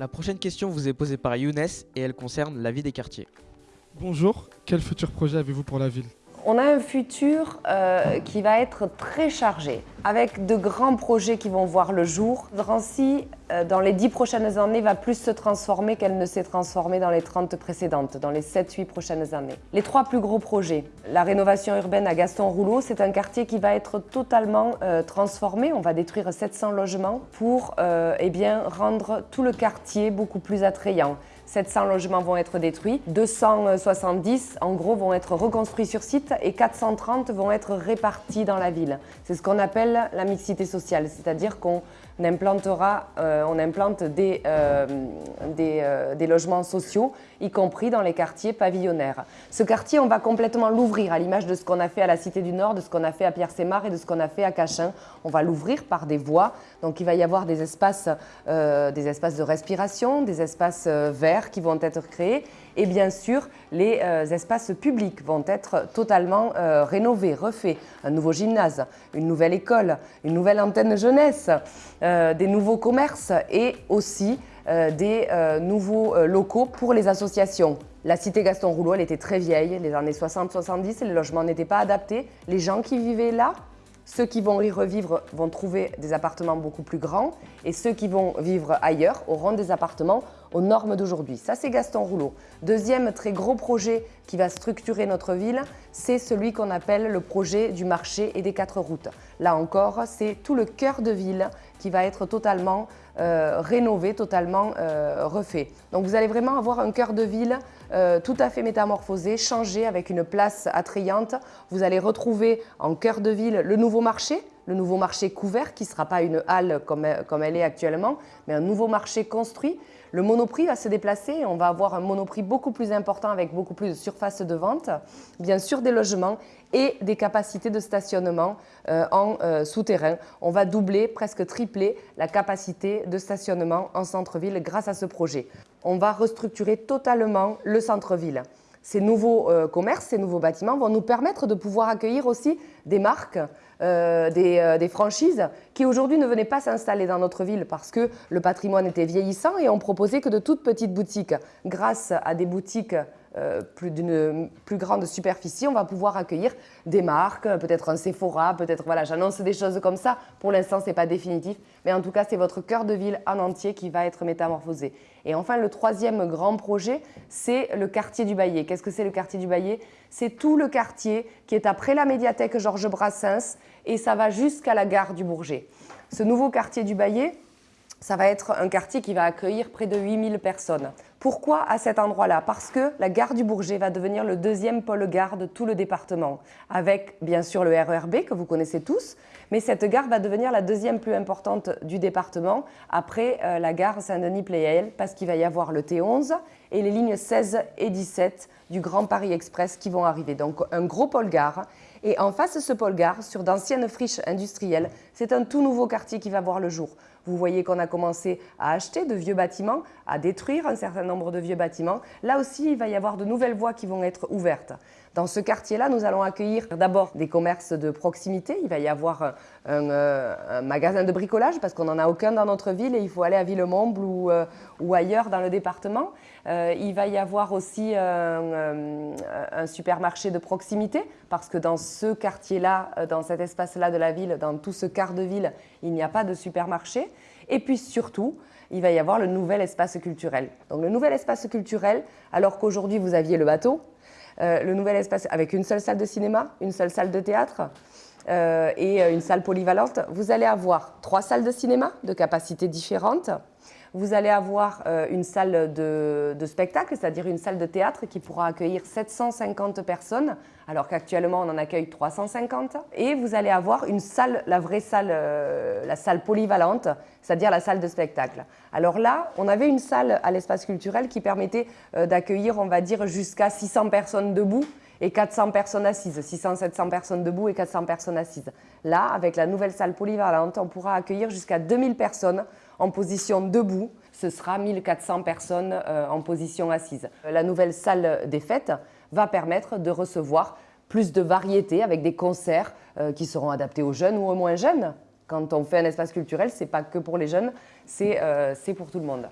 La prochaine question vous est posée par Younes et elle concerne la vie des quartiers. Bonjour, quel futur projet avez-vous pour la ville? On a un futur euh, qui va être très chargé, avec de grands projets qui vont voir le jour. Drancy, euh, dans les dix prochaines années, va plus se transformer qu'elle ne s'est transformée dans les 30 précédentes, dans les 7-8 prochaines années. Les trois plus gros projets. La rénovation urbaine à Gaston-Rouleau, c'est un quartier qui va être totalement euh, transformé. On va détruire 700 logements pour eh bien, rendre tout le quartier beaucoup plus attrayant. 700 logements vont être détruits, 270 en gros vont être reconstruits sur site et 430 vont être répartis dans la ville. C'est ce qu'on appelle la mixité sociale, c'est-à-dire qu'on implantera, euh, on implante des, euh, euh, des, logements sociaux, y compris dans les quartiers pavillonnaires. Ce quartier, on va complètement l'ouvrir à l'image de ce qu'on a fait à la Cité du Nord, de ce qu'on a fait à Pierre-Sémar et de ce qu'on a fait à Cachin. On va l'ouvrir par des voies, donc il va y avoir des espaces, des espaces de respiration, des espaces verts qui vont être créés et bien sûr, les espaces publics vont être totalement rénovés, refaits. Un nouveau gymnase, une nouvelle école, une nouvelle antenne jeunesse, euh, des nouveaux commerces et aussi euh, des euh, nouveaux locaux pour les associations. La cité Gaston Rouleau, elle était très vieille, les années 60-70, les logements n'étaient pas adaptés. Les gens qui vivaient là, ceux qui vont y revivre vont trouver des appartements beaucoup plus grands et ceux qui vont vivre ailleurs auront des appartements aux normes d'aujourd'hui. Ça, c'est Gaston Rouleau. Deuxième très gros projet qui va structurer notre ville, c'est celui qu'on appelle le projet du marché et des quatre routes. Là encore, c'est tout le cœur de ville qui va être totalement euh, rénové, totalement euh, refait. Donc vous allez vraiment avoir un cœur de ville euh, tout à fait métamorphosé, changé avec une place attrayante. Vous allez retrouver en cœur de ville le nouveau marché, le nouveau marché couvert qui ne sera pas une halle comme, comme elle est actuellement, mais un nouveau marché construit le monoprix va se déplacer on va avoir un monoprix beaucoup plus important avec beaucoup plus de surface de vente, bien sûr des logements et des capacités de stationnement euh, en euh, souterrain. On va doubler, presque tripler la capacité de stationnement en centre-ville grâce à ce projet. On va restructurer totalement le centre-ville. Ces nouveaux euh, commerces, ces nouveaux bâtiments vont nous permettre de pouvoir accueillir aussi des marques, euh, euh, des, franchises qui aujourd'hui ne venaient pas s'installer dans notre ville parce que le patrimoine était vieillissant et on proposait que de toutes petites boutiques. Grâce à des boutiques euh, plus d'une plus grande superficie, on va pouvoir accueillir des marques, peut-être un Sephora, peut-être, voilà, j'annonce des choses comme ça. Pour l'instant, ce n'est pas définitif, mais en tout cas, c'est votre cœur de ville en entier qui va être métamorphosé. Et enfin, le troisième grand projet, c'est le quartier du Baillet. Qu'est-ce que c'est le quartier du Baillet? C'est tout le quartier qui est après la médiathèque Georges Brassens et ça va jusqu'à la gare du Bourget. Ce nouveau quartier du Baillet, ça va être un quartier qui va accueillir près de 8000 personnes. Pourquoi à cet endroit-là? Parce que la gare du Bourget va devenir le deuxième pôle gare de tout le département, avec bien sûr le RERB que vous connaissez tous, mais cette gare va devenir la deuxième plus importante du département après euh, la gare Saint-Denis-Pléiel, parce qu'il va y avoir le T11 et les lignes 16 et 17 du Grand Paris Express qui vont arriver. Donc un gros pôle gare. Et en face de ce pôle gare, sur d'anciennes friches industrielles, c'est un tout nouveau quartier qui va voir le jour. Vous voyez qu'on a commencé à acheter de vieux bâtiments, à détruire un certain nombre de vieux bâtiments. Là aussi, il va y avoir de nouvelles voies qui vont être ouvertes. Dans ce quartier-là, nous allons accueillir d'abord des commerces de proximité. Il va y avoir un, euh, magasin de bricolage parce qu'on n'en a aucun dans notre ville et il faut aller à Villemomble ou, euh, ailleurs dans le département. Euh, il va y avoir aussi un supermarché de proximité parce que dans ce quartier-là, dans cet espace-là de la ville, dans tout ce quart de ville, il n'y a pas de supermarché. Et puis surtout, il va y avoir le nouvel espace culturel. Donc le nouvel espace culturel, alors qu'aujourd'hui vous aviez le bateau, euh, le nouvel espace avec une seule salle de cinéma, une seule salle de théâtre euh, et euh, une salle polyvalente, vous allez avoir trois salles de cinéma de capacités différentes, vous allez avoir euh, une salle de, spectacle, c'est-à-dire une salle de théâtre qui pourra accueillir 750 personnes, alors qu'actuellement on en accueille 350. Et vous allez avoir une salle, la vraie salle, euh, la salle polyvalente, c'est-à-dire la salle de spectacle. Alors là, on avait une salle à l'espace culturel qui permettait euh, d'accueillir, on va dire, jusqu'à 600 personnes debout et 400 personnes assises, 600-700 personnes debout et 400 personnes assises. Là, avec la nouvelle salle polyvalente, on pourra accueillir jusqu'à 2000 personnes en position debout. Ce sera 1400 personnes euh, en position assise. La nouvelle salle des fêtes va permettre de recevoir plus de variété avec des concerts euh, qui seront adaptés aux jeunes ou aux moins jeunes. Quand on fait un espace culturel, ce n'est pas que pour les jeunes, c'est euh, pour tout le monde.